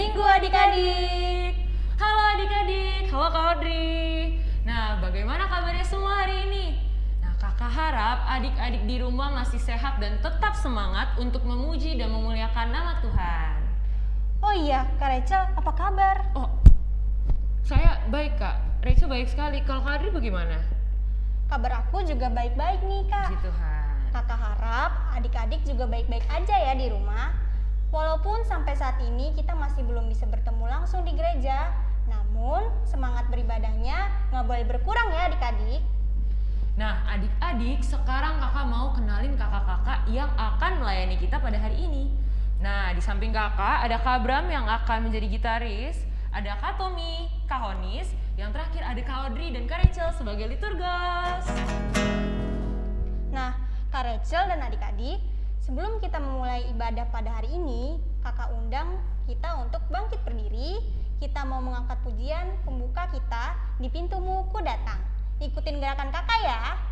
Minggu adik-adik. Halo adik-adik, halo Kak Audrey. Nah, bagaimana kabarnya semua hari ini? Nah, kakak harap adik-adik di rumah masih sehat dan tetap semangat untuk memuji dan memuliakan nama Tuhan. Oh iya, Kak Rachel, apa kabar? Oh, saya baik kak. Rachel baik sekali. Kalau Kak Audrey bagaimana? Kabar aku juga baik-baik nih, Kak. Puji Tuhan. Kakak harap adik-adik juga baik-baik aja ya di rumah. Walaupun sampai saat ini kita masih belum bisa bertemu langsung di gereja, namun semangat beribadahnya nggak boleh berkurang ya adik-adik. Nah, adik-adik, sekarang kakak mau kenalin kakak-kakak yang akan melayani kita pada hari ini. Nah, di samping kakak ada Kak Bram yang akan menjadi gitaris, ada Kak Tommy, Kak Honis, yang terakhir ada Kak Audrey dan Kak Rachel sebagai liturgos. Nah, Kak Rachel dan adik-adik, sebelum kita memulai ibadah pada hari ini, kakak undang kita untuk bangkit berdiri. Kita mau mengangkat pujian pembuka kita di pintumu ku datang. Ikutin gerakan kakak ya.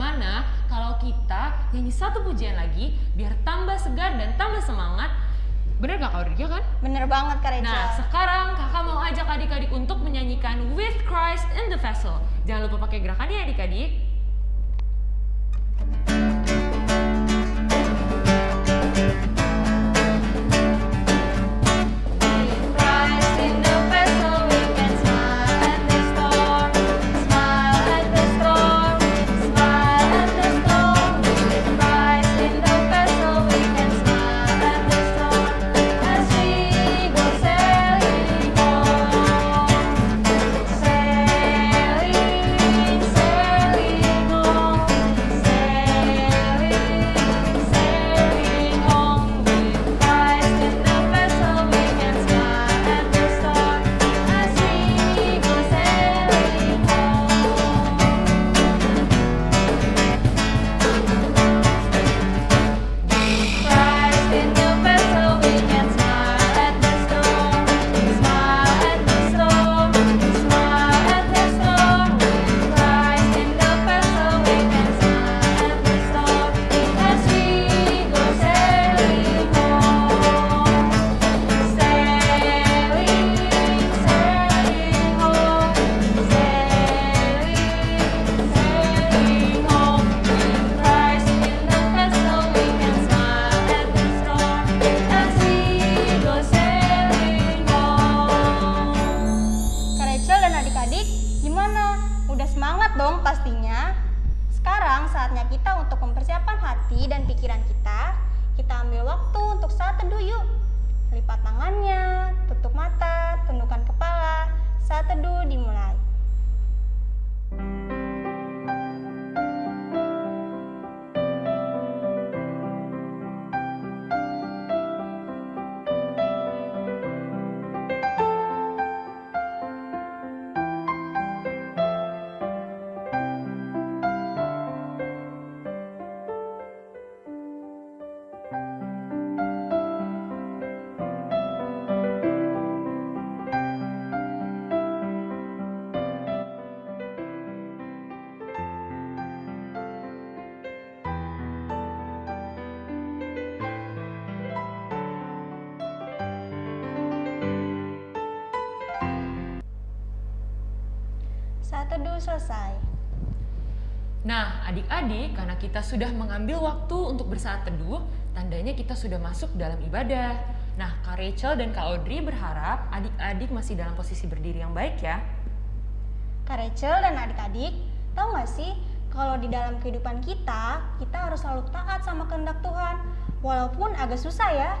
Gimana kalau kita nyanyi satu pujian lagi biar tambah segar dan tambah semangat. Bener gak Kak Audrey? Ya kan? Bener banget Kak Rachel. Nah sekarang kakak mau ajak adik-adik untuk menyanyikan With Christ in the Vessel. Jangan lupa pakai gerakannya ya adik-adik. Teduh yuk. Lipat tangannya, kita sudah mengambil waktu untuk bersaat teduh, tandanya kita sudah masuk dalam ibadah. Nah, Kak Rachel dan Kak Audrey berharap adik-adik masih dalam posisi berdiri yang baik ya. Kak Rachel dan adik-adik, tahu nggak sih kalau di dalam kehidupan kita, kita harus selalu taat sama kehendak Tuhan. Walaupun agak susah ya,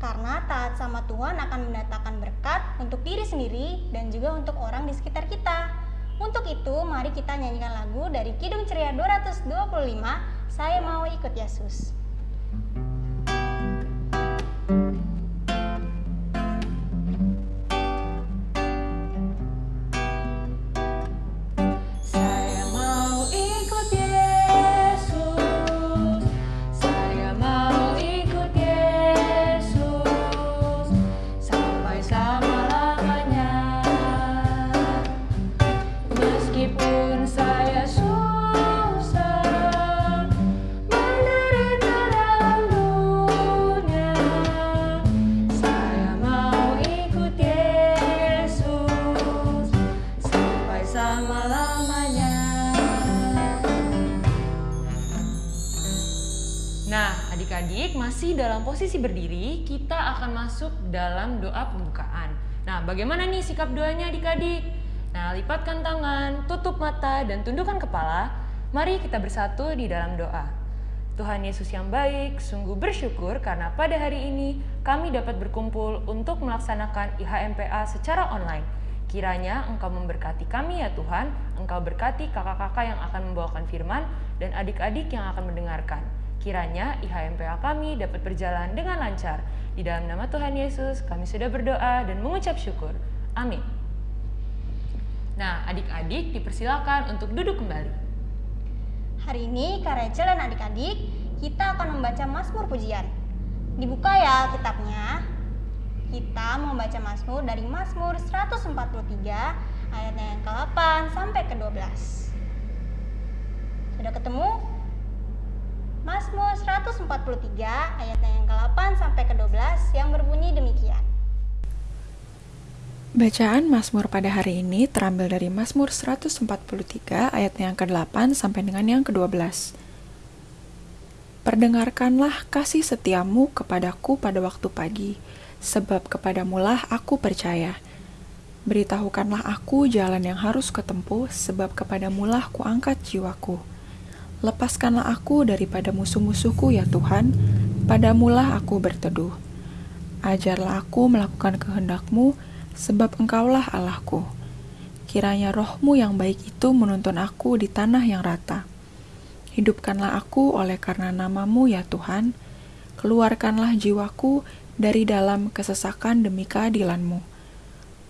karena taat sama Tuhan akan mendatangkan berkat untuk diri sendiri dan juga untuk orang di sekitar kita. Untuk itu, mari kita nyanyikan lagu dari Kidung Ceria 225, Saya Mau Ikut Yesus. Pembukaan. Nah, bagaimana nih sikap doanya adik-adik? Nah, lipatkan tangan, tutup mata, dan tundukkan kepala. Mari kita bersatu di dalam doa. Tuhan Yesus yang baik, sungguh bersyukur karena pada hari ini kami dapat berkumpul untuk melaksanakan IHMPA secara online. Kiranya Engkau memberkati kami ya Tuhan, Engkau berkati kakak-kakak yang akan membawakan firman dan adik-adik yang akan mendengarkan. Kiranya IHMPA kami dapat berjalan dengan lancar. Di dalam nama Tuhan Yesus, kami sudah berdoa dan mengucap syukur. Amin. Nah, adik-adik dipersilakan untuk duduk kembali. Hari ini Kak Rachel dan adik-adik, kita akan membaca Mazmur Pujian. Dibuka ya kitabnya. Kita mau baca Mazmur dari Mazmur 143 ayatnya yang ke-8 sampai ke-12. Sudah ketemu? Mazmur 143 ayatnya yang ke-8 sampai ke-12 yang berbunyi demikian. Bacaan Mazmur pada hari ini terambil dari Mazmur 143 ayat yang ke-8 sampai dengan yang ke-12. Perdengarkanlah kasih setiamu kepadaku pada waktu pagi, sebab kepadamulah aku percaya. Beritahukanlah aku jalan yang harus kutempuh, sebab kepadamulah kuangkat jiwaku. Lepaskanlah aku daripada musuh-musuhku ya Tuhan, padamulah aku berteduh. Ajarlah aku melakukan kehendakmu, sebab engkaulah Allahku. Kiranya rohmu yang baik itu menuntun aku di tanah yang rata. Hidupkanlah aku oleh karena namamu ya Tuhan, keluarkanlah jiwaku dari dalam kesesakan demi keadilanmu.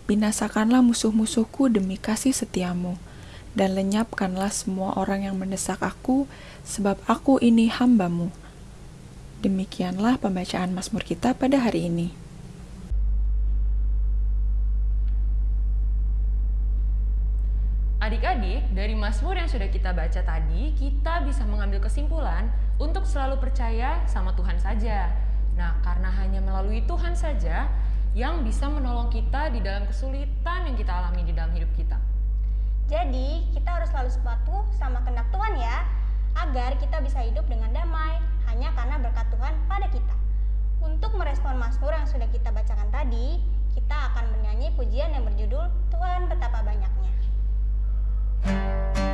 Binasakanlah musuh-musuhku demi kasih setiamu, dan lenyapkanlah semua orang yang mendesak aku, sebab aku ini hambamu. Demikianlah pembacaan Mazmur kita pada hari ini. Adik-adik, dari Mazmur yang sudah kita baca tadi, kita bisa mengambil kesimpulan untuk selalu percaya sama Tuhan saja. Nah, karena hanya melalui Tuhan saja yang bisa menolong kita di dalam kesulitan yang kita alami di dalam hidup kita. Jadi, kita harus selalu sepatu sama kehendak Tuhan ya, agar kita bisa hidup dengan damai hanya karena berkat Tuhan pada kita. Untuk merespon Mazmur yang sudah kita bacakan tadi, kita akan bernyanyi pujian yang berjudul Tuhan Betapa Banyaknya. Tuhan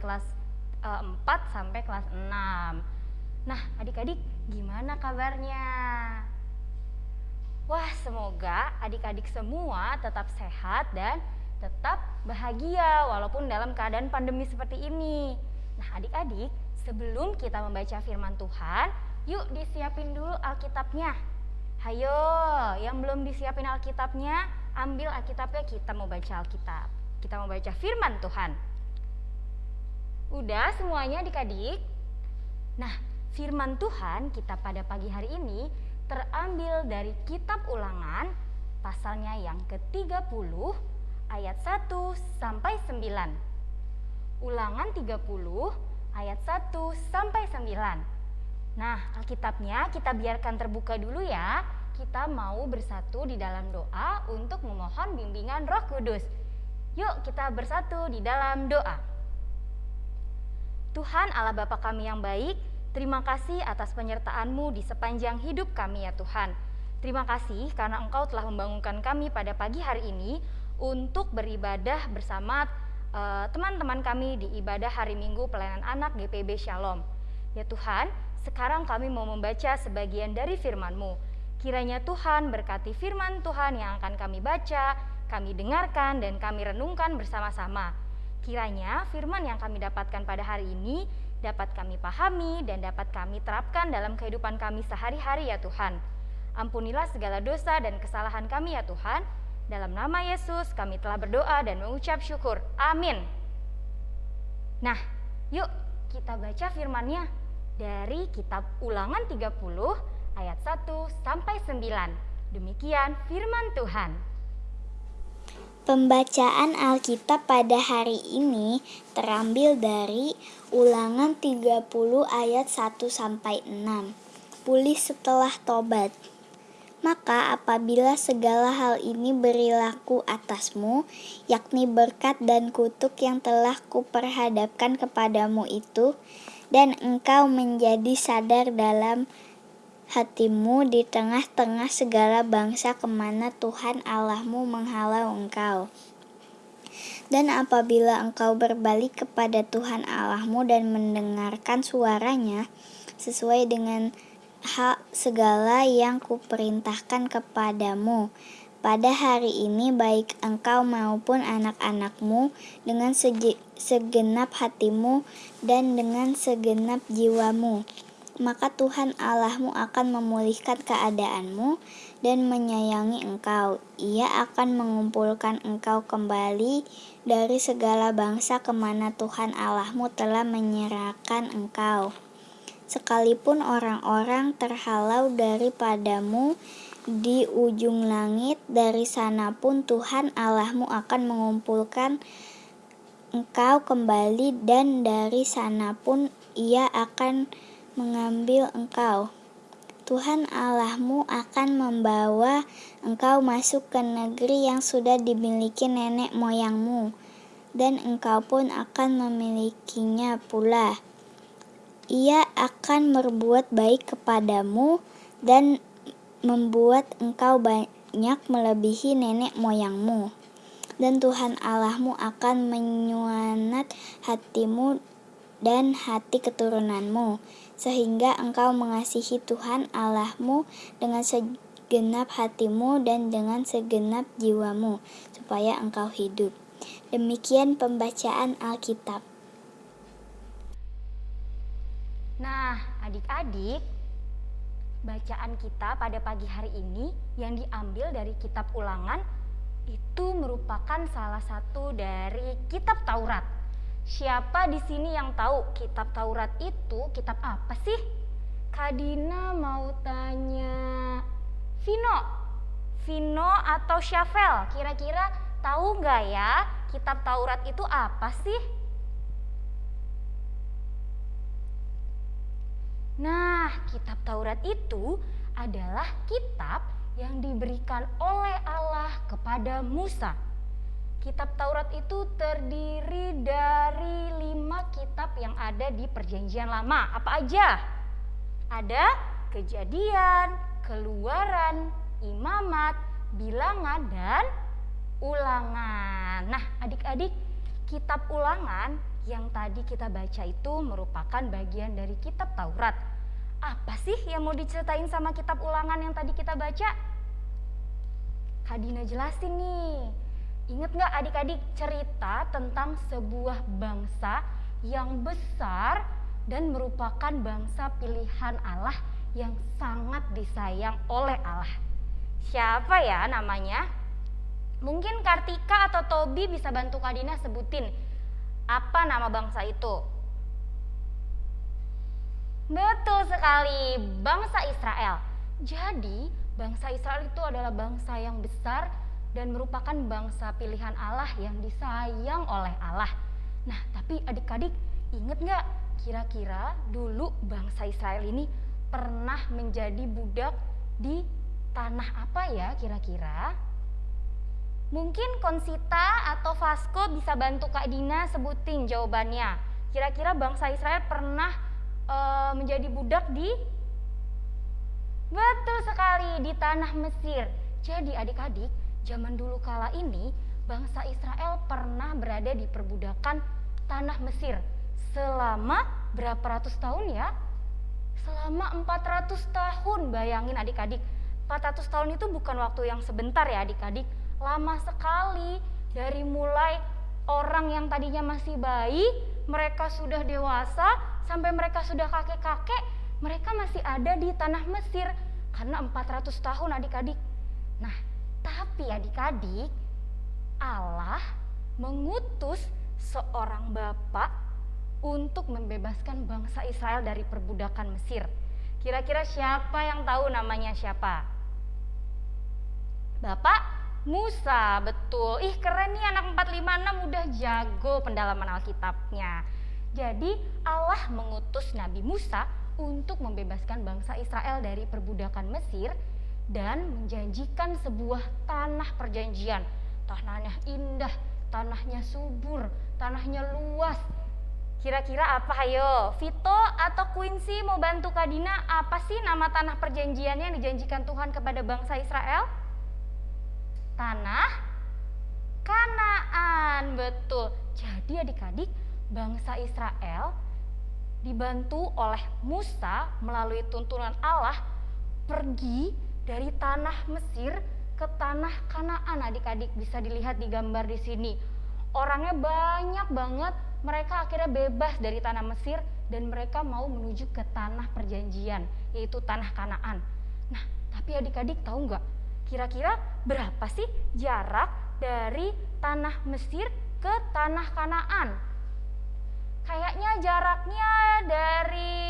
kelas uh, eh, 4 sampai kelas 6. Nah, adik-adik gimana kabarnya? Wah, semoga adik-adik semua tetap sehat dan tetap bahagia walaupun dalam keadaan pandemi seperti ini. Nah, adik-adik, sebelum kita membaca firman Tuhan, yuk disiapin dulu Alkitabnya. Hayo, yang belum disiapin Alkitabnya, ambil Alkitabnya kita mau baca Alkitab. Kita mau baca firman Tuhan. Udah semuanya adik-adik? Nah, firman Tuhan kita pada pagi hari ini terambil dari kitab ulangan pasalnya yang ke-30 ayat 1 sampai 9. Ulangan 30 ayat 1 sampai 9. Nah, Alkitabnya kita biarkan terbuka dulu ya. Kita mau bersatu di dalam doa untuk memohon bimbingan Roh Kudus. Yuk kita bersatu di dalam doa. Tuhan Allah Bapa kami yang baik, Terima kasih atas penyertaan-Mu di sepanjang hidup kami ya Tuhan. Terima kasih karena Engkau telah membangunkan kami pada pagi hari ini untuk beribadah bersama eh, teman-teman uh, kami di ibadah hari Minggu pelayanan anak GPB Shalom. Ya Tuhan, sekarang kami mau membaca sebagian dari firman-Mu. Kiranya Tuhan berkati firman Tuhan yang akan kami baca, kami dengarkan, dan kami renungkan bersama-sama. Kiranya firman yang kami dapatkan pada hari ini dapat kami pahami dan dapat kami terapkan dalam kehidupan kami sehari-hari ya Tuhan. Ampunilah segala dosa dan kesalahan kami ya Tuhan. Dalam nama Yesus kami telah berdoa dan mengucap syukur. Amin. Nah, yuk kita baca firmannya dari kitab Ulangan 30 ayat 1 sampai 9. Demikian firman Tuhan. Pembacaan Alkitab pada hari ini terambil dari Ulangan 30 ayat 1 sampai 6. Pulih setelah tobat. Maka apabila segala hal ini berilaku atasmu, yakni berkat dan kutuk yang telah kuperhadapkan kepadamu itu, dan engkau menjadi sadar dalam hatimu di tengah-tengah segala bangsa ke mana Tuhan Allahmu menghalau engkau. Dan apabila engkau berbalik kepada Tuhan Allahmu dan mendengarkan suaranya sesuai dengan hak segala yang kuperintahkan kepadamu, pada hari ini baik engkau maupun anak-anakmu dengan segenap hatimu dan dengan segenap jiwamu maka Tuhan Allahmu akan memulihkan keadaanmu dan menyayangi engkau. Ia akan mengumpulkan engkau kembali dari segala bangsa ke mana Tuhan Allahmu telah menyerahkan engkau. Sekalipun orang-orang terhalau daripadamu di ujung langit, dari sana pun Tuhan Allahmu akan mengumpulkan engkau kembali dan dari sana pun ia akan mengambil engkau. Tuhan Allahmu akan membawa engkau masuk ke negeri yang sudah dimiliki nenek moyangmu, dan engkau pun akan memilikinya pula. Ia akan berbuat baik kepadamu dan membuat engkau banyak melebihi nenek moyangmu. Dan Tuhan Allahmu akan menyuanat hatimu dan hati keturunanmu, sehingga engkau mengasihi Tuhan Allahmu dengan segenap hatimu dan dengan segenap jiwamu, supaya engkau hidup. Demikian pembacaan Alkitab. Nah, adik-adik, bacaan kita pada pagi hari ini yang diambil dari kitab Ulangan itu merupakan salah satu dari kitab Taurat Siapa di sini yang tahu kitab Taurat itu kitab apa sih? Kadina mau tanya Vino, Vino atau Syafel, kira-kira tahu nggak ya kitab Taurat itu apa sih? Nah, kitab Taurat itu adalah kitab yang diberikan oleh Allah kepada Musa. Kitab Taurat itu terdiri dari lima kitab yang ada di Perjanjian Lama. Apa aja? Ada Kejadian, Keluaran, Imamat, Bilangan, dan Ulangan. Nah, adik-adik, kitab Ulangan yang tadi kita baca itu merupakan bagian dari kitab Taurat. Apa sih yang mau diceritain sama kitab Ulangan yang tadi kita baca? Kadina jelasin nih. Ingat nggak adik-adik cerita tentang sebuah bangsa yang besar dan merupakan bangsa pilihan Allah yang sangat disayang oleh Allah. Siapa ya namanya? Mungkin Kartika atau Tobi bisa bantu Kadina sebutin apa nama bangsa itu. Betul sekali, bangsa Israel. Jadi, bangsa Israel itu adalah bangsa yang besar dan merupakan bangsa pilihan Allah yang disayang oleh Allah. Nah, tapi adik-adik inget nggak kira-kira dulu bangsa Israel ini pernah menjadi budak di tanah apa ya kira-kira? Mungkin Konsita atau Vasco bisa bantu Kak Dina sebutin jawabannya. Kira-kira bangsa Israel pernah e, menjadi budak di Betul sekali di tanah Mesir. Jadi adik-adik, zaman dulu kala ini bangsa Israel pernah berada di perbudakan tanah Mesir selama berapa ratus tahun ya? Selama 400 tahun. Bayangin adik-adik, 400 tahun itu bukan waktu yang sebentar ya adik-adik, lama sekali dari mulai orang yang tadinya masih bayi, mereka sudah dewasa sampai mereka sudah kakek-kakek mereka masih ada di tanah Mesir karena 400 tahun adik-adik. Nah, tapi adik-adik, Allah mengutus seorang bapak untuk membebaskan bangsa Israel dari perbudakan Mesir. Kira-kira siapa yang tahu namanya siapa? Bapak Musa, betul. Ih keren nih anak 456 udah jago pendalaman Alkitabnya. Jadi Allah mengutus Nabi Musa untuk membebaskan bangsa Israel dari perbudakan Mesir dan menjanjikan sebuah tanah perjanjian. Tanahnya indah, tanahnya subur, tanahnya luas. Kira-kira apa ayo? Vito atau Quincy mau bantu Kadina apa sih nama tanah perjanjiannya yang dijanjikan Tuhan kepada bangsa Israel? Tanah Kanaan, betul. Jadi adik-adik, bangsa Israel dibantu oleh Musa melalui tuntunan Allah pergi dari tanah Mesir ke tanah Kanaan. Adik-adik bisa dilihat di gambar di sini. Orangnya banyak banget. Mereka akhirnya bebas dari tanah Mesir dan mereka mau menuju ke tanah perjanjian, yaitu tanah Kanaan. Nah, tapi adik-adik tahu nggak? Kira-kira berapa sih jarak dari tanah Mesir ke tanah Kanaan? Kayaknya jaraknya dari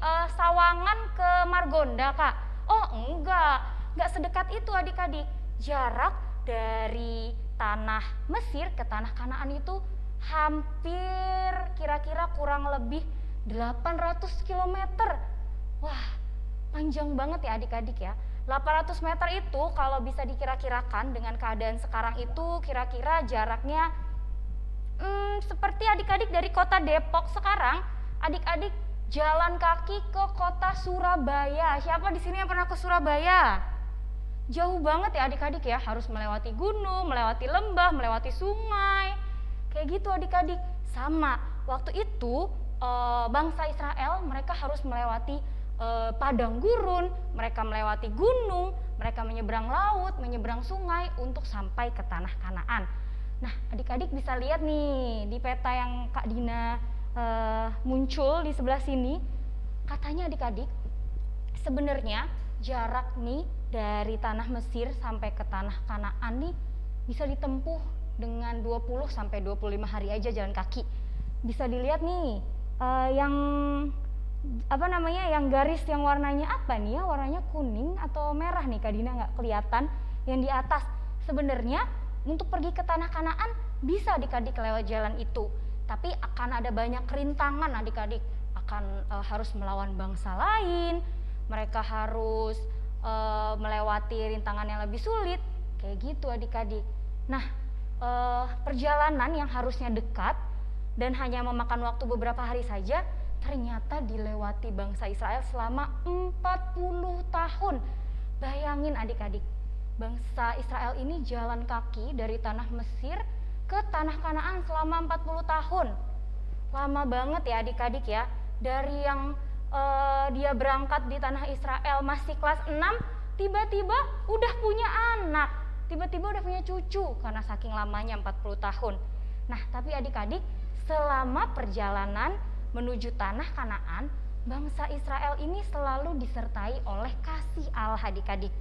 uh, Sawangan ke Margonda, Kak. Oh, enggak. Enggak sedekat itu adik-adik. Jarak dari tanah Mesir ke tanah Kanaan itu hampir kira-kira kurang lebih 800 km. Wah, panjang banget ya adik-adik ya. 800 meter itu kalau bisa dikira-kirakan dengan keadaan sekarang itu kira-kira jaraknya hmm, seperti adik-adik dari kota Depok sekarang, adik-adik jalan kaki ke kota Surabaya. Siapa di sini yang pernah ke Surabaya? Jauh banget ya adik-adik ya, harus melewati gunung, melewati lembah, melewati sungai. Kayak gitu adik-adik. Sama, waktu itu e, bangsa Israel mereka harus melewati e, padang gurun, mereka melewati gunung, mereka menyeberang laut, menyeberang sungai untuk sampai ke tanah Kanaan. Nah, adik-adik bisa lihat nih di peta yang Kak Dina uh, muncul di sebelah sini. Katanya adik-adik, sebenarnya jarak nih dari tanah Mesir sampai ke tanah Kanaan nih bisa ditempuh dengan 20 sampai 25 hari aja jalan kaki. Bisa dilihat nih uh, yang apa namanya yang garis yang warnanya apa nih ya warnanya kuning atau merah nih Kak Dina nggak kelihatan yang di atas sebenarnya untuk pergi ke tanah Kanaan bisa adik-adik lewat jalan itu, tapi akan ada banyak kerintangan adik-adik akan e, harus melawan bangsa lain, mereka harus eh, melewati rintangan yang lebih sulit. Kayak gitu adik-adik. Nah, eh, perjalanan yang harusnya dekat dan hanya memakan waktu beberapa hari saja ternyata dilewati bangsa Israel selama 40 tahun. Bayangin adik-adik, bangsa Israel ini jalan kaki dari tanah Mesir ke tanah Kanaan selama 40 tahun. Lama banget ya adik-adik ya. Dari yang eh, dia berangkat di tanah Israel masih kelas 6, tiba-tiba udah punya anak. Tiba-tiba udah punya cucu karena saking lamanya 40 tahun. Nah, tapi adik-adik, selama perjalanan menuju tanah Kanaan, bangsa Israel ini selalu disertai oleh kasih Allah adik-adik.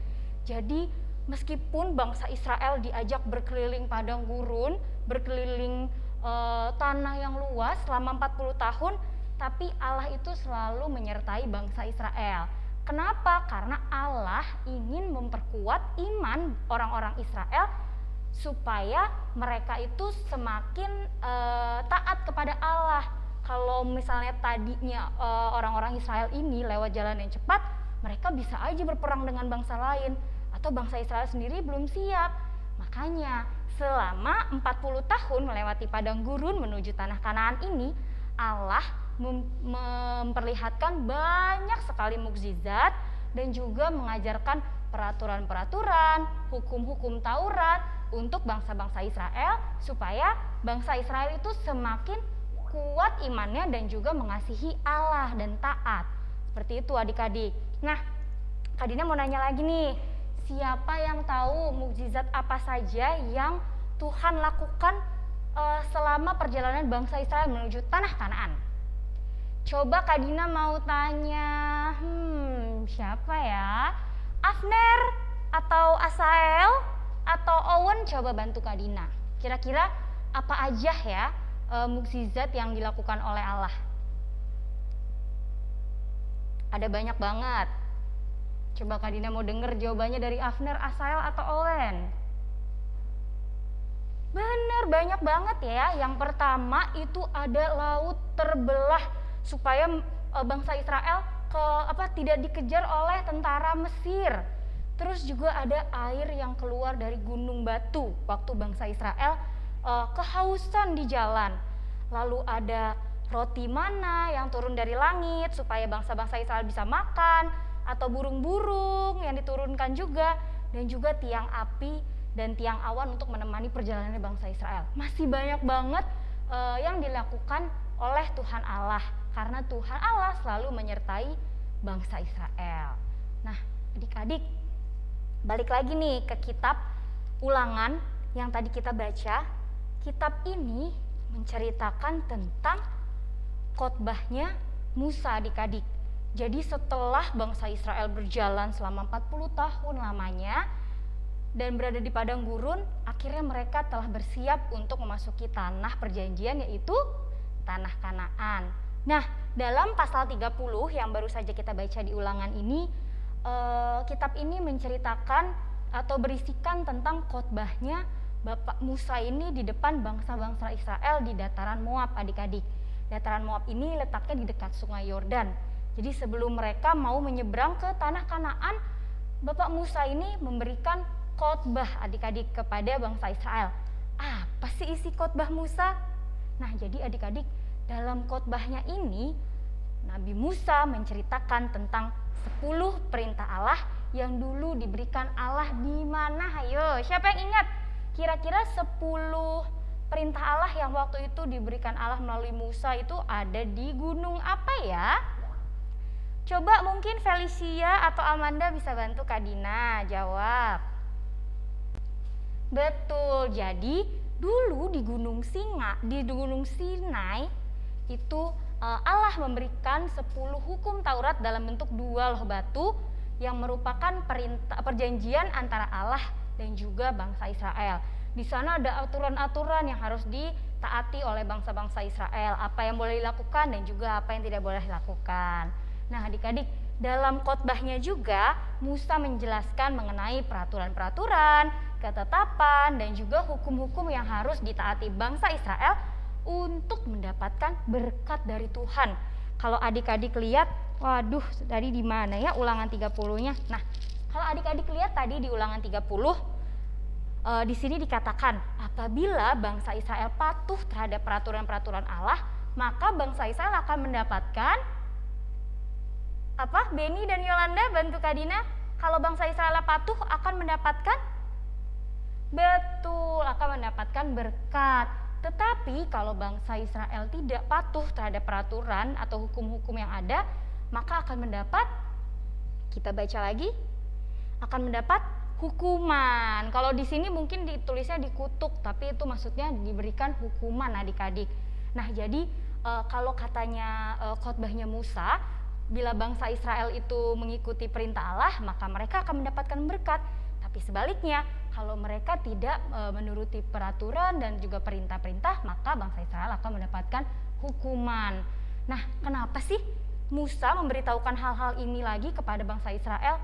Jadi meskipun bangsa Israel diajak berkeliling padang gurun, berkeliling e, tanah yang luas selama 40 tahun, tapi Allah itu selalu menyertai bangsa Israel. Kenapa? Karena Allah ingin memperkuat iman orang-orang Israel supaya mereka itu semakin e, taat kepada Allah kalau misalnya tadinya uh, orang-orang Israel ini lewat jalan yang cepat, mereka bisa aja berperang dengan bangsa lain atau bangsa Israel sendiri belum siap. Makanya selama 40 tahun melewati padang gurun menuju tanah Kanaan ini, Allah mem memperlihatkan banyak sekali mukjizat dan juga mengajarkan peraturan-peraturan, hukum-hukum Taurat untuk bangsa-bangsa Israel supaya bangsa Israel itu semakin kuat imannya dan juga mengasihi Allah dan taat. Seperti itu adik-adik. Nah, Kak Dina mau nanya lagi nih, siapa yang tahu mukjizat apa saja yang Tuhan lakukan uh, selama perjalanan bangsa Israel menuju tanah Kanaan? Coba Kak Dina mau tanya, hmm, siapa ya? Afner atau Asael atau Owen coba bantu Kak Dina. Kira-kira apa aja ya uh, mukjizat yang dilakukan oleh Allah? Ada banyak banget. Coba Kak Dina mau denger jawabannya dari Afner, Asael, atau Owen? Bener, banyak banget ya. Yang pertama itu ada laut terbelah supaya e, bangsa Israel ke apa tidak dikejar oleh tentara Mesir. Terus juga ada air yang keluar dari gunung batu waktu bangsa Israel uh, kehausan di jalan. Lalu ada roti mana yang turun dari langit supaya bangsa-bangsa Israel bisa makan atau burung-burung yang diturunkan juga dan juga tiang api dan tiang awan untuk menemani perjalanan bangsa Israel. Masih banyak banget uh, yang dilakukan oleh Tuhan Allah karena Tuhan Allah selalu menyertai bangsa Israel. Nah, adik-adik, balik lagi nih ke kitab Ulangan yang tadi kita baca kitab ini menceritakan tentang khotbahnya Musa adik-adik. Jadi setelah bangsa Israel berjalan selama 40 tahun lamanya dan berada di padang gurun, akhirnya mereka telah bersiap untuk memasuki tanah perjanjian yaitu tanah Kanaan. Nah, dalam pasal 30 yang baru saja kita baca di ulangan ini, eh, kitab ini menceritakan atau berisikan tentang khotbahnya Bapak Musa ini di depan bangsa-bangsa Israel di dataran Moab adik-adik. Dataran Moab ini letaknya di dekat sungai Yordan. Jadi sebelum mereka mau menyeberang ke tanah Kanaan, Bapak Musa ini memberikan khotbah adik-adik kepada bangsa Israel. Apa sih isi khotbah Musa? Nah, jadi adik-adik dalam khotbahnya ini Nabi Musa menceritakan tentang 10 perintah Allah yang dulu diberikan Allah di mana? Ayo, siapa yang ingat? Kira-kira 10 perintah Allah yang waktu itu diberikan Allah melalui Musa itu ada di gunung apa ya? Coba mungkin Felicia atau Amanda bisa bantu Kak Dina jawab. Betul, jadi dulu di Gunung Singa, di Gunung Sinai itu eh, Allah memberikan 10 hukum Taurat dalam bentuk dua loh batu yang merupakan perintah perjanjian antara Allah dan juga bangsa Israel. Di sana ada aturan-aturan yang harus ditaati oleh bangsa-bangsa Israel, apa yang boleh dilakukan dan juga apa yang tidak boleh dilakukan. Nah, adik-adik, dalam khotbahnya juga Musa menjelaskan mengenai peraturan-peraturan, ketetapan, dan juga hukum-hukum yang harus ditaati bangsa Israel untuk mendapatkan berkat dari Tuhan. Kalau adik-adik lihat, waduh, tadi di mana ya ulangan 30-nya? Nah, Kalau adik-adik lihat tadi di ulangan 30 eh, di sini dikatakan apabila bangsa Israel patuh terhadap peraturan-peraturan Allah, maka bangsa Israel akan mendapatkan apa? Beni dan Yolanda bantu Kadina. Kalau bangsa Israel patuh akan mendapatkan betul akan mendapatkan berkat. Tetapi kalau bangsa Israel tidak patuh terhadap peraturan atau hukum-hukum yang ada, maka akan mendapat kita baca lagi akan mendapat hukuman. Kalau di sini mungkin ditulisnya dikutuk, tapi itu maksudnya diberikan hukuman adik-adik. Nah, jadi e, kalau katanya e, khotbahnya Musa, bila bangsa Israel itu mengikuti perintah Allah, maka mereka akan mendapatkan berkat. Tapi sebaliknya, kalau mereka tidak e, menuruti peraturan dan juga perintah-perintah, maka bangsa Israel akan mendapatkan hukuman. Nah, kenapa sih Musa memberitahukan hal-hal ini lagi kepada bangsa Israel?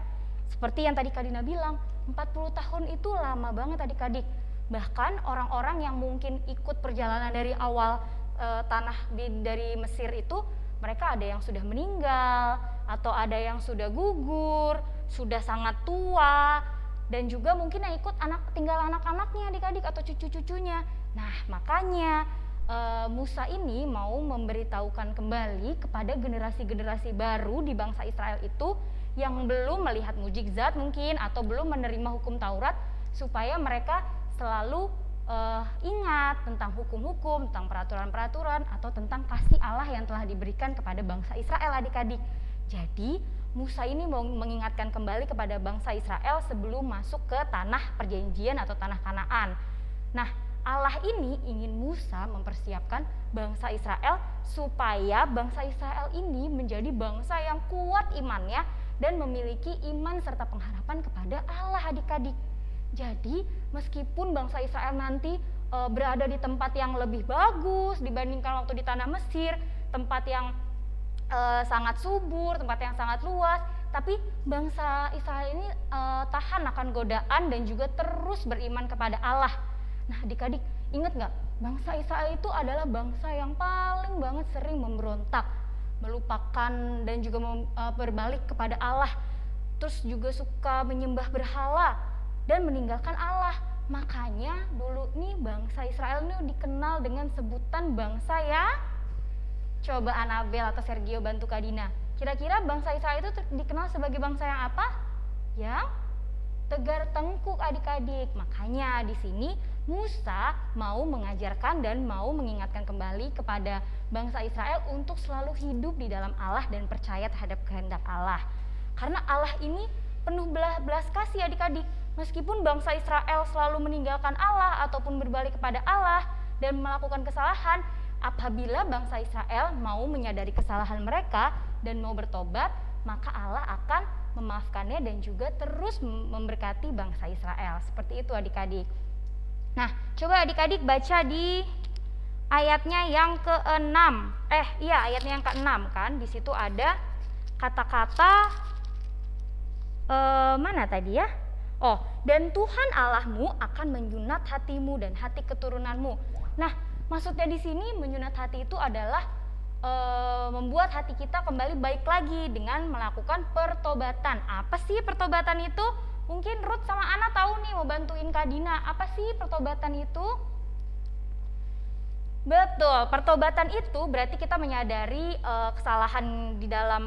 Seperti yang tadi Kadina bilang, 40 tahun itu lama banget adik-adik. Bahkan orang-orang yang mungkin ikut perjalanan dari awal e, tanah di, dari Mesir itu, mereka ada yang sudah meninggal, atau ada yang sudah gugur, sudah sangat tua, dan juga mungkin yang ikut anak tinggal anak-anaknya adik-adik atau cucu-cucunya. Nah, makanya e, Musa ini mau memberitahukan kembali kepada generasi-generasi baru di bangsa Israel itu yang belum melihat mujizat mungkin atau belum menerima hukum Taurat supaya mereka selalu uh, ingat tentang hukum-hukum, tentang peraturan-peraturan atau tentang kasih Allah yang telah diberikan kepada bangsa Israel adik-adik. Jadi Musa ini mau mengingatkan kembali kepada bangsa Israel sebelum masuk ke tanah perjanjian atau tanah Kanaan. Nah, Allah ini ingin Musa mempersiapkan bangsa Israel supaya bangsa Israel ini menjadi bangsa yang kuat imannya dan memiliki iman serta pengharapan kepada Allah adik-adik. Jadi meskipun bangsa Israel nanti e, berada di tempat yang lebih bagus dibandingkan waktu di tanah Mesir, tempat yang e, sangat subur, tempat yang sangat luas, tapi bangsa Israel ini e, tahan akan godaan dan juga terus beriman kepada Allah. Nah adik-adik ingat nggak? Bangsa Israel itu adalah bangsa yang paling banget sering memberontak melupakan dan juga mem, uh, berbalik kepada Allah. Terus juga suka menyembah berhala dan meninggalkan Allah. Makanya dulu nih bangsa Israel ini dikenal dengan sebutan bangsa ya. Coba Anabel atau Sergio bantu Kadina. Kira-kira bangsa Israel itu dikenal sebagai bangsa yang apa? Yang tegar tengkuk adik-adik. Makanya di sini Musa mau mengajarkan dan mau mengingatkan kembali kepada bangsa Israel untuk selalu hidup di dalam Allah dan percaya terhadap kehendak Allah. Karena Allah ini penuh belas kasih adik-adik. Meskipun bangsa Israel selalu meninggalkan Allah ataupun berbalik kepada Allah dan melakukan kesalahan, apabila bangsa Israel mau menyadari kesalahan mereka dan mau bertobat, maka Allah akan memaafkannya dan juga terus memberkati bangsa Israel. Seperti itu adik-adik. Nah, coba adik-adik baca di ayatnya yang ke-6. Eh, iya ayatnya yang ke-6 kan. Di situ ada kata-kata eh, mana tadi ya? Oh, dan Tuhan Allahmu akan menyunat hatimu dan hati keturunanmu. Nah, maksudnya di sini menyunat hati itu adalah e, membuat hati kita kembali baik lagi dengan melakukan pertobatan. Apa sih pertobatan itu? Mungkin Ruth sama Ana tahu nih mau bantuin Kak Dina. Apa sih pertobatan itu? Betul, pertobatan itu berarti kita menyadari uh, kesalahan di dalam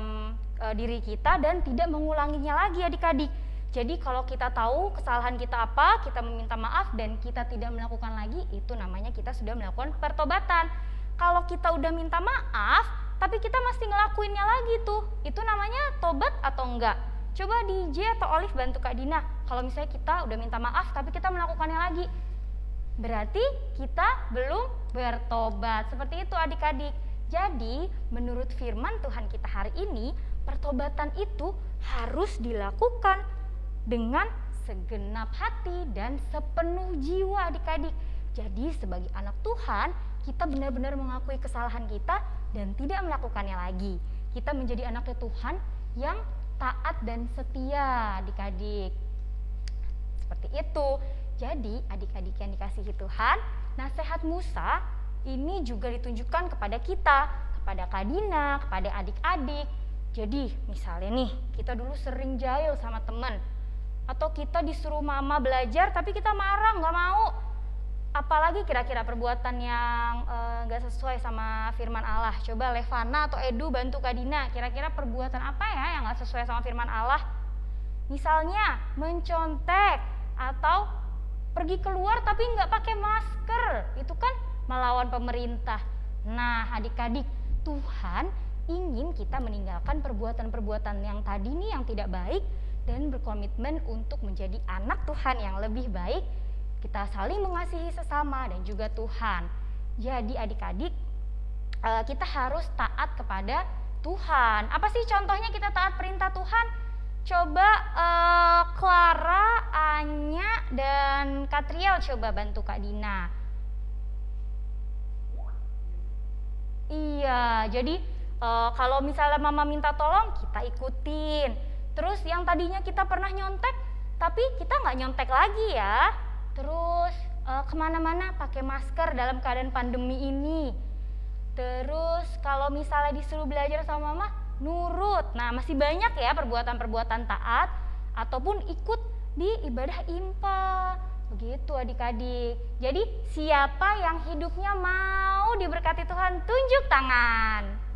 uh, diri kita dan tidak mengulanginya lagi adik-adik. Jadi kalau kita tahu kesalahan kita apa, kita meminta maaf dan kita tidak melakukan lagi, itu namanya kita sudah melakukan pertobatan. Kalau kita udah minta maaf, tapi kita masih ngelakuinnya lagi tuh, itu namanya tobat atau enggak? Coba di atau Olive bantu Kak Dina. Kalau misalnya kita udah minta maaf tapi kita melakukannya lagi. Berarti kita belum bertobat. Seperti itu adik-adik. Jadi menurut firman Tuhan kita hari ini, pertobatan itu harus dilakukan dengan segenap hati dan sepenuh jiwa adik-adik. Jadi sebagai anak Tuhan, kita benar-benar mengakui kesalahan kita dan tidak melakukannya lagi. Kita menjadi anaknya Tuhan yang taat dan setia adik-adik. Seperti itu. Jadi adik-adik yang dikasihi Tuhan, nasihat Musa ini juga ditunjukkan kepada kita, kepada Kadina, kepada adik-adik. Jadi misalnya nih, kita dulu sering jahil sama teman. Atau kita disuruh mama belajar tapi kita marah nggak mau. Apalagi kira-kira perbuatan yang eh, nggak sesuai sama firman Allah. Coba Levana atau Edu bantu Kadina. Kira-kira perbuatan apa ya yang nggak sesuai sama firman Allah? Misalnya mencontek atau pergi keluar tapi nggak pakai masker. Itu kan melawan pemerintah. Nah, adik-adik, Tuhan ingin kita meninggalkan perbuatan-perbuatan yang tadi nih yang tidak baik dan berkomitmen untuk menjadi anak Tuhan yang lebih baik. Kita saling mengasihi sesama dan juga Tuhan. Jadi adik-adik, eh, kita harus taat kepada Tuhan. Apa sih contohnya kita taat perintah Tuhan? Coba eh, Clara, Anya, dan Katriel coba bantu Kak Dina. Iya, jadi uh, kalau misalnya mama minta tolong, kita ikutin. Terus yang tadinya kita pernah nyontek, tapi kita nggak nyontek lagi ya. Terus uh, ke mana-mana pakai masker dalam keadaan pandemi ini. Terus kalau misalnya disuruh belajar sama mama, nurut. Nah masih banyak ya perbuatan-perbuatan taat ataupun ikut di ibadah impa. Begitu adik-adik. Jadi siapa yang hidupnya mau diberkati Tuhan tunjuk tangan.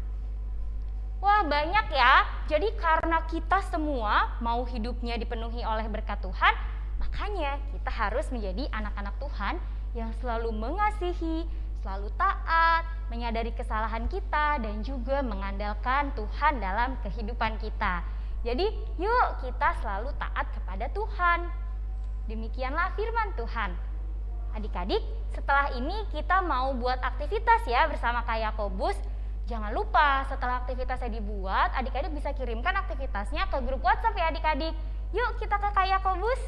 Wah banyak ya. Jadi karena kita semua mau hidupnya dipenuhi oleh berkat Tuhan, makanya kita harus menjadi anak-anak Tuhan yang selalu mengasihi, selalu taat, menyadari kesalahan kita dan juga mengandalkan Tuhan dalam kehidupan kita. Jadi yuk kita selalu taat kepada Tuhan. Demikianlah firman Tuhan. Adik-adik, setelah ini kita mau buat aktivitas ya bersama Kak Yakobus. Jangan lupa setelah aktivitasnya dibuat, adik-adik bisa kirimkan aktivitasnya ke grup WhatsApp ya adik-adik. Yuk kita ke Kak Yakobus.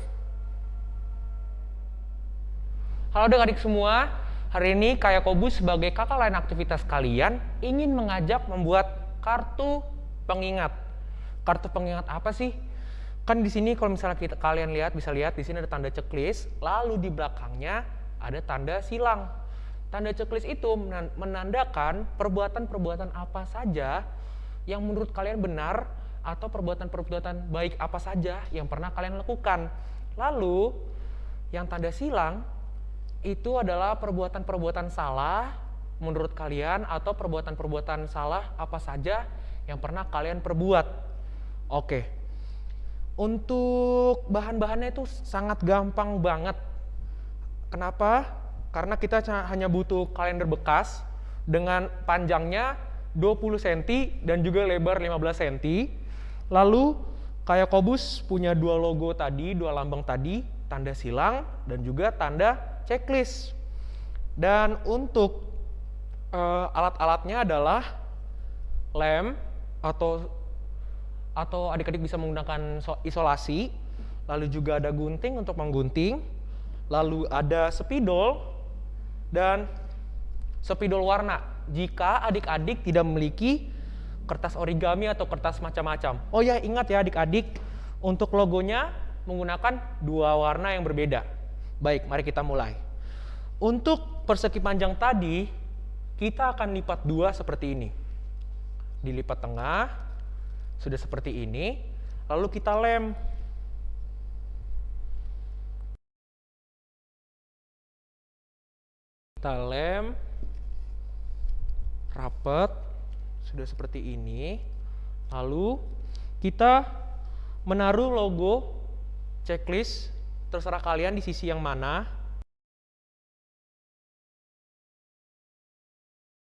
Halo adik-adik semua, hari ini Kak Yakobus sebagai kakak lain aktivitas kalian ingin mengajak membuat kartu pengingat. Kartu pengingat apa sih? Kan di sini kalau misalnya kita kalian lihat bisa lihat di sini ada tanda checklist, lalu di belakangnya ada tanda silang. Tanda checklist itu menandakan perbuatan-perbuatan apa saja yang menurut kalian benar atau perbuatan-perbuatan baik apa saja yang pernah kalian lakukan. Lalu yang tanda silang itu adalah perbuatan-perbuatan salah menurut kalian atau perbuatan-perbuatan salah apa saja yang pernah kalian perbuat. Oke. Untuk bahan-bahannya itu sangat gampang banget. Kenapa? Karena kita hanya butuh kalender bekas dengan panjangnya 20 cm dan juga lebar 15 cm. Lalu kayak Kobus punya dua logo tadi, dua lambang tadi, tanda silang dan juga tanda checklist. Dan untuk uh, alat-alatnya adalah lem atau atau adik-adik bisa menggunakan isolasi, lalu juga ada gunting untuk menggunting, lalu ada spidol dan spidol warna. Jika adik-adik tidak memiliki kertas origami atau kertas macam-macam. Oh ya, ingat ya adik-adik, untuk logonya menggunakan dua warna yang berbeda. Baik, mari kita mulai. Untuk persegi panjang tadi, kita akan lipat dua seperti ini. Dilipat tengah, sudah seperti ini, lalu kita lem. Kita lem rapat sudah seperti ini. Lalu kita menaruh logo checklist terserah kalian di sisi yang mana.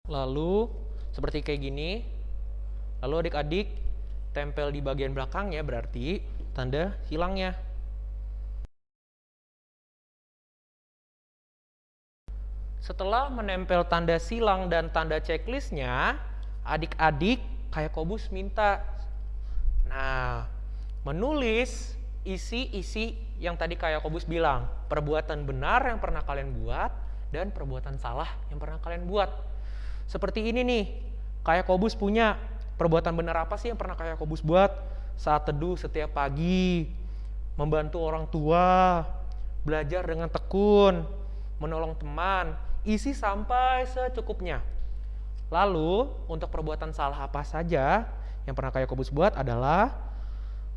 Lalu seperti kayak gini. Lalu adik-adik tempel di bagian belakang ya berarti tanda hilangnya. Setelah menempel tanda silang dan tanda checklistnya, adik-adik kayak Kobus minta. Nah, menulis isi-isi yang tadi kayak Kobus bilang, perbuatan benar yang pernah kalian buat dan perbuatan salah yang pernah kalian buat. Seperti ini nih, kayak Kobus punya Perbuatan benar apa sih yang pernah kayak Kobus buat saat teduh setiap pagi, membantu orang tua, belajar dengan tekun, menolong teman, isi sampai secukupnya. Lalu, untuk perbuatan salah apa saja yang pernah kayak Kobus buat adalah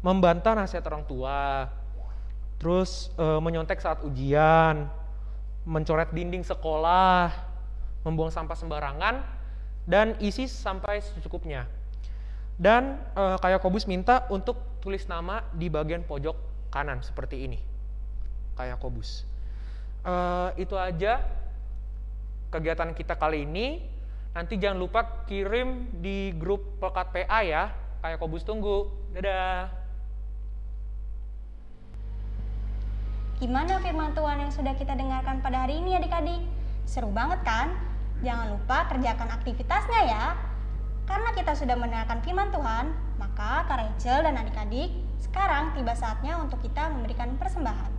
membantah nasihat orang tua, terus eh, menyontek saat ujian, mencoret dinding sekolah, membuang sampah sembarangan, dan isi sampai secukupnya. Dan eh, kayak Kobus minta untuk tulis nama di bagian pojok kanan seperti ini, kayak Kobus. Eh, itu aja kegiatan kita kali ini. Nanti jangan lupa kirim di grup Pelkat PA ya. Kayak Kobus tunggu. Dadah. Gimana firman Tuhan yang sudah kita dengarkan pada hari ini adik-adik? Seru banget kan? Jangan lupa kerjakan aktivitasnya ya. Karena kita sudah mendengarkan firman Tuhan, maka Kak Rachel dan adik-adik, sekarang tiba saatnya untuk kita memberikan persembahan.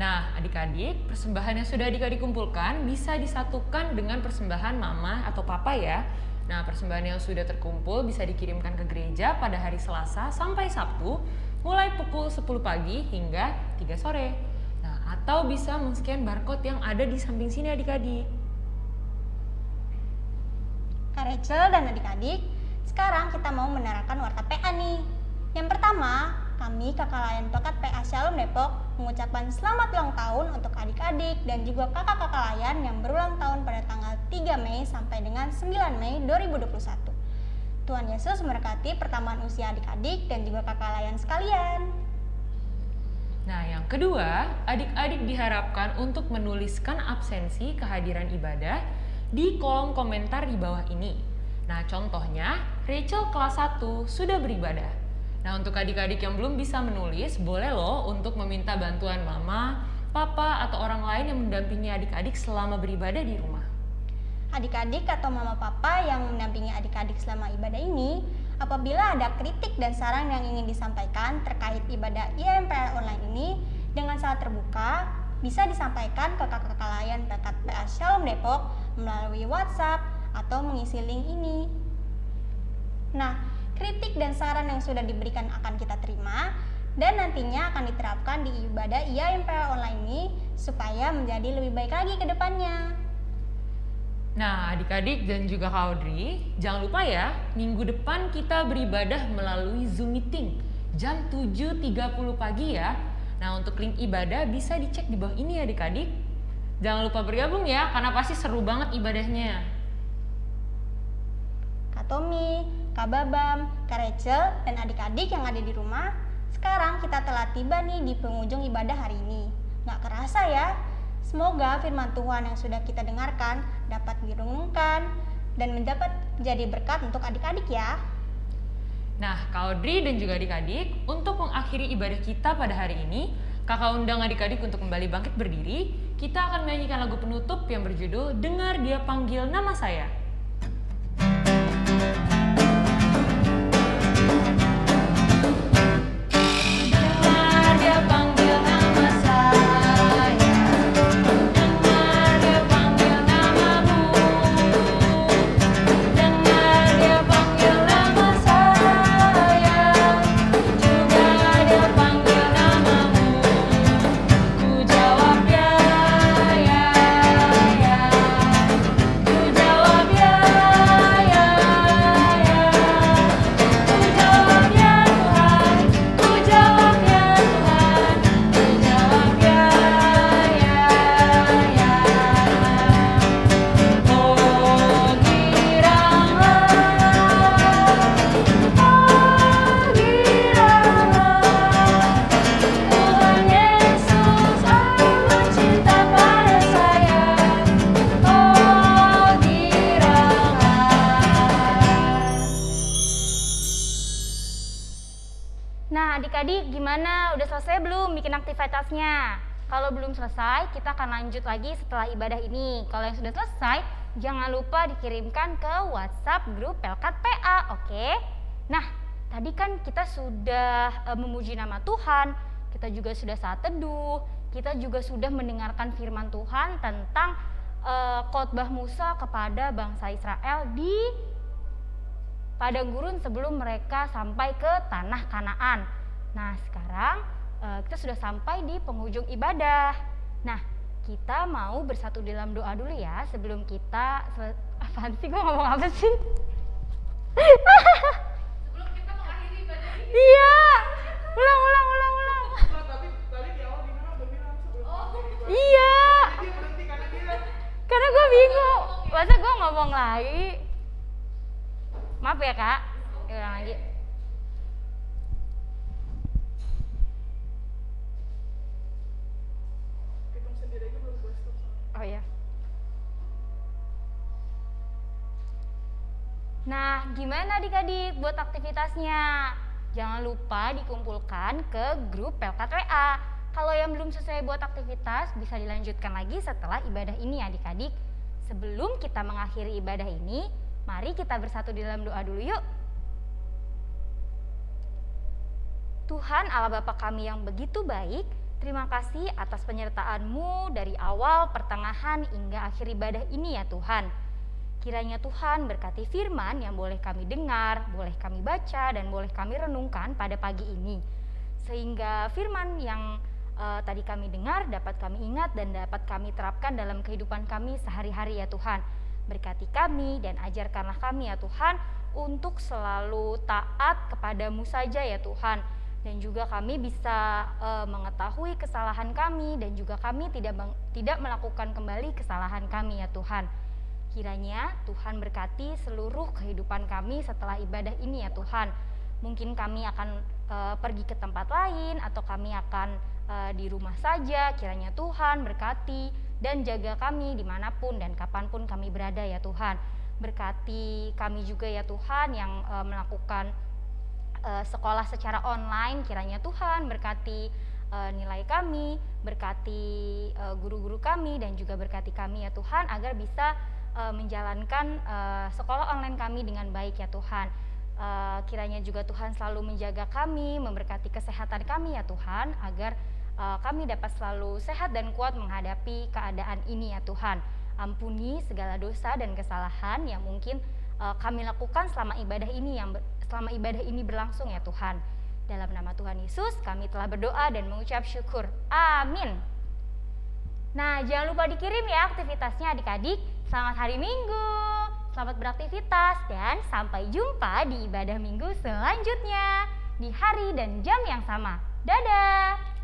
Nah, adik-adik, persembahan yang sudah adik-adik kumpulkan bisa disatukan dengan persembahan mama atau papa ya. Nah, persembahan yang sudah terkumpul bisa dikirimkan ke gereja pada hari Selasa sampai Sabtu, mulai pukul 10 pagi hingga 3 sore. Nah, atau bisa men-scan barcode yang ada di samping sini adik-adik. Kak Rachel dan adik-adik, sekarang kita mau menerangkan warta PA nih. Yang pertama, kami kakak layan Pekat PA Shalom Depok mengucapkan selamat ulang tahun untuk adik-adik dan juga kakak-kakak layan yang berulang tahun pada tanggal 3 Mei sampai dengan 9 Mei 2021. Tuhan Yesus memberkati pertambahan usia adik-adik dan juga kakak layan sekalian. Nah, yang kedua, adik-adik diharapkan untuk menuliskan absensi kehadiran ibadah di kolom komentar di bawah ini. Nah, contohnya, Rachel kelas 1 sudah beribadah. Nah, untuk adik-adik yang belum bisa menulis, boleh loh untuk meminta bantuan mama, papa, atau orang lain yang mendampingi adik-adik selama beribadah di rumah. Adik-adik atau mama papa yang mendampingi adik-adik selama ibadah ini, apabila ada kritik dan saran yang ingin disampaikan terkait ibadah IMPR online ini dengan sangat terbuka, bisa disampaikan ke kakak-kakak layan Pekat PA Shalom Depok melalui WhatsApp atau mengisi link ini. Nah, kritik dan saran yang sudah diberikan akan kita terima dan nantinya akan diterapkan di ibadah IAMPL online ini supaya menjadi lebih baik lagi ke depannya. Nah, adik-adik dan juga Kak Audrey, jangan lupa ya, minggu depan kita beribadah melalui Zoom Meeting jam 7.30 pagi ya. Nah, untuk link ibadah bisa dicek di bawah ini ya adik-adik. Jangan lupa bergabung ya, karena pasti seru banget ibadahnya. Kak Tommy, Kak Babam, Kak Rachel, dan adik-adik yang ada di rumah, sekarang kita telah tiba nih di penghujung ibadah hari ini. Nggak kerasa ya? Semoga firman Tuhan yang sudah kita dengarkan dapat direnungkan dan mendapat jadi berkat untuk adik-adik ya. Nah, Kak Audrey dan juga adik-adik, untuk mengakhiri ibadah kita pada hari ini, kakak undang adik-adik untuk kembali bangkit berdiri. Kita akan menyanyikan lagu penutup yang berjudul Dengar Dia Panggil Nama Saya. Selesai belum bikin aktivitasnya? Kalau belum selesai, kita akan lanjut lagi setelah ibadah ini. Kalau yang sudah selesai, jangan lupa dikirimkan ke WhatsApp grup Pelkat PA, oke? Nah, tadi kan kita sudah eh, memuji nama Tuhan, kita juga sudah saat teduh, kita juga sudah mendengarkan firman Tuhan tentang eh, khotbah Musa kepada bangsa Israel di padang gurun sebelum mereka sampai ke tanah Kanaan. Nah, sekarang Eh, kita sudah sampai di penghujung ibadah. Nah, kita mau bersatu dalam doa dulu ya sebelum kita Apa sih gue ngomong apa sih? sebelum kita mengakhiri ibadah ini. Iya. Ulang ulang ulang ulang. Oh. Iya. Karena gue bingung, masa gue ngomong lagi? Maaf ya kak, ulang lagi. Oh iya. Nah, gimana adik-adik buat aktivitasnya? Jangan lupa dikumpulkan ke grup Pelkat WA. Kalau yang belum selesai buat aktivitas, bisa dilanjutkan lagi setelah ibadah ini adik-adik. Sebelum kita mengakhiri ibadah ini, mari kita bersatu di dalam doa dulu yuk. Tuhan Allah Bapa kami yang begitu baik, terima kasih atas penyertaan-Mu dari awal, pertengahan, hingga akhir ibadah ini ya Tuhan. Kiranya Tuhan berkati firman yang boleh kami dengar, boleh kami baca, dan boleh kami renungkan pada pagi ini. Sehingga firman yang uh, tadi kami dengar dapat kami ingat dan dapat kami terapkan dalam kehidupan kami sehari-hari ya Tuhan. Berkati kami dan ajarkanlah kami ya Tuhan untuk selalu taat kepadamu saja ya Tuhan dan juga kami bisa uh, mengetahui kesalahan kami dan juga kami tidak tidak melakukan kembali kesalahan kami ya Tuhan. Kiranya Tuhan berkati seluruh kehidupan kami setelah ibadah ini ya Tuhan. Mungkin kami akan uh, pergi ke tempat lain atau kami akan uh, di rumah saja. Kiranya Tuhan berkati dan jaga kami di mana pun dan kapan pun kami berada ya Tuhan. Berkati kami juga ya Tuhan yang uh, melakukan uh, sekolah secara online kiranya Tuhan berkati uh, nilai kami, berkati uh, guru-guru kami dan juga berkati kami ya Tuhan agar bisa uh, menjalankan uh, sekolah online kami dengan baik ya Tuhan. Uh, kiranya juga Tuhan selalu menjaga kami, memberkati kesehatan kami ya Tuhan agar uh, kami dapat selalu sehat dan kuat menghadapi keadaan ini ya Tuhan. Ampuni segala dosa dan kesalahan yang mungkin uh, kami lakukan selama ibadah ini yang selama ibadah ini berlangsung ya Tuhan. Dalam nama Tuhan Yesus kami telah berdoa dan mengucap syukur. Amin. Nah, jangan lupa dikirim ya aktivitasnya adik-adik. Selamat hari Minggu. Selamat beraktivitas dan sampai jumpa di ibadah Minggu selanjutnya di hari dan jam yang sama. Dadah.